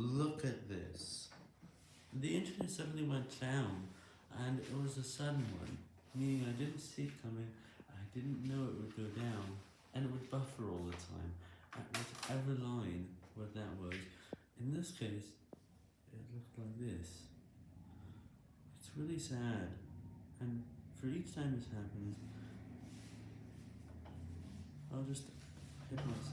Look at this. The internet suddenly went down, and it was a sudden one, meaning I didn't see it coming, I didn't know it would go down, and it would buffer all the time, at whatever line What that was. In this case, it looked like this. It's really sad, and for each time this happens, I'll just hit myself.